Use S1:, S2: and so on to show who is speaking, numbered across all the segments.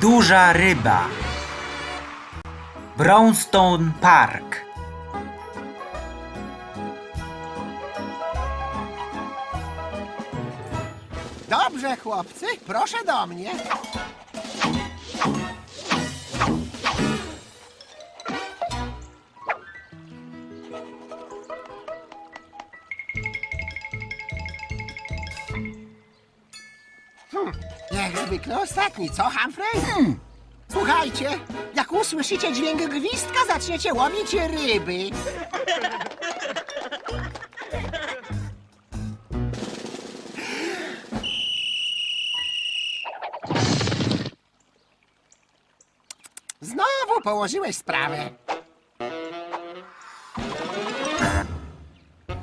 S1: Duża ryba. Brownstone Park.
S2: Dobrze, chłopcy, proszę do mnie. Jak zwykle ostatni, co, Humphrey? Hmm. Słuchajcie, jak usłyszycie dźwięk gwizdka, zaczniecie łowić ryby. Znowu położyłeś sprawę.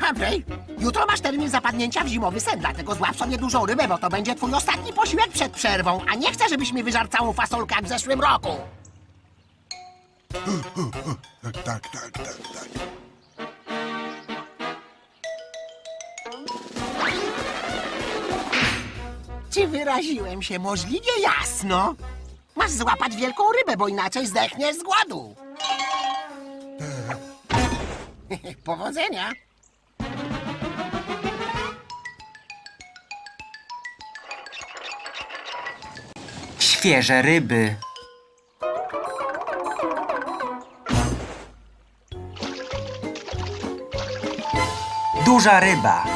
S2: Humphrey, jutro masz termin zapadnięcia w zimowy sen, dlatego złap sobie dużą rybę, bo to będzie twój ostatni posiłek przed przerwą, a nie chcę, żebyś mi wyżarł całą fasolkę jak w zeszłym roku.
S3: Tak, tak, tak, tak, tak.
S2: Czy wyraziłem się możliwie jasno? Masz złapać wielką rybę, bo inaczej zdechniesz z głodu. Powodzenia.
S1: Świeże ryby. Duża ryba.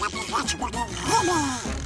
S3: Będzie mi zabierać mojej ryby.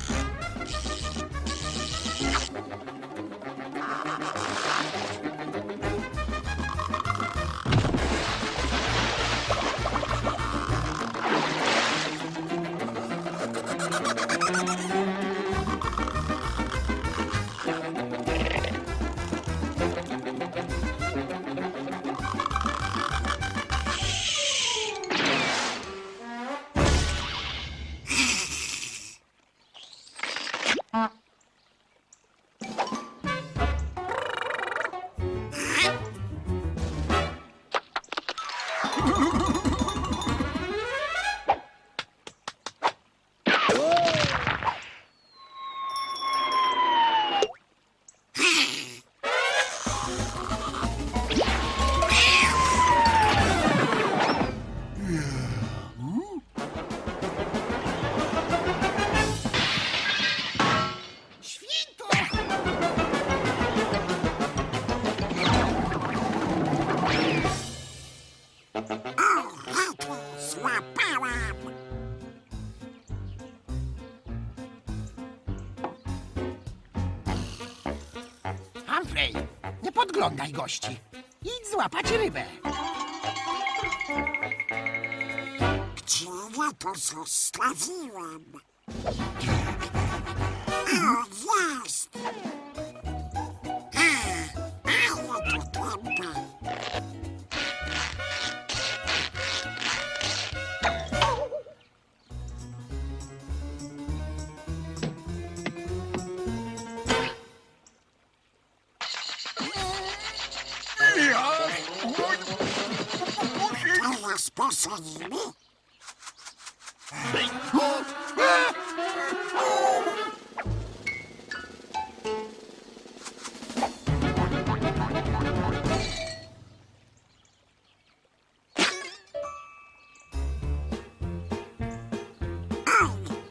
S2: Humphrey, nie podglądaj gości. Idź złapać rybę.
S3: Gdzie ja to zostawiłam? O, jest! rozproszenimy.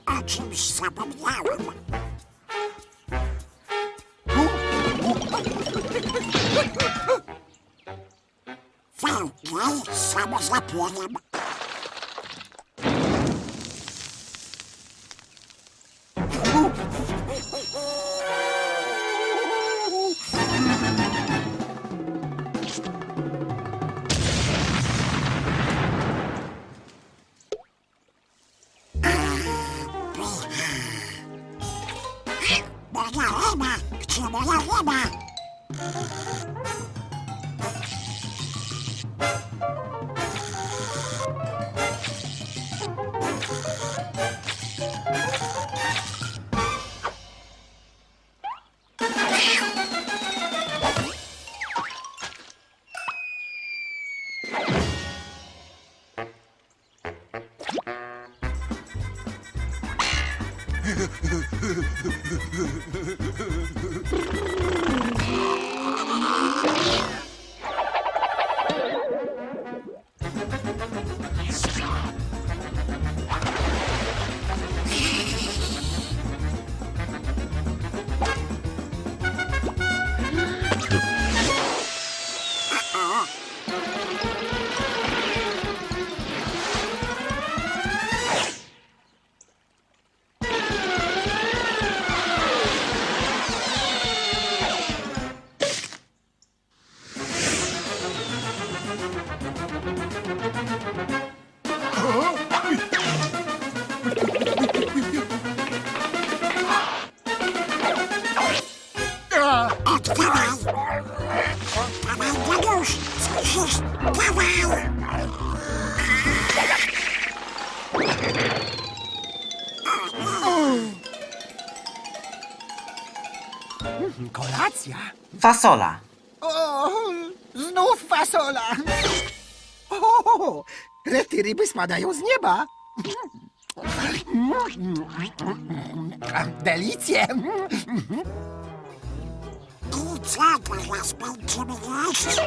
S3: O czymś zapomniałem. Falcão, somos a pólvora. Brrrr.
S2: Kolacja?
S1: Fasola.
S2: O, znów fasola. O, rety ryby spadają z nieba. Delicje.
S3: I co teraz będziemy jeść?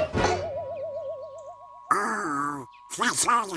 S3: O, fasola.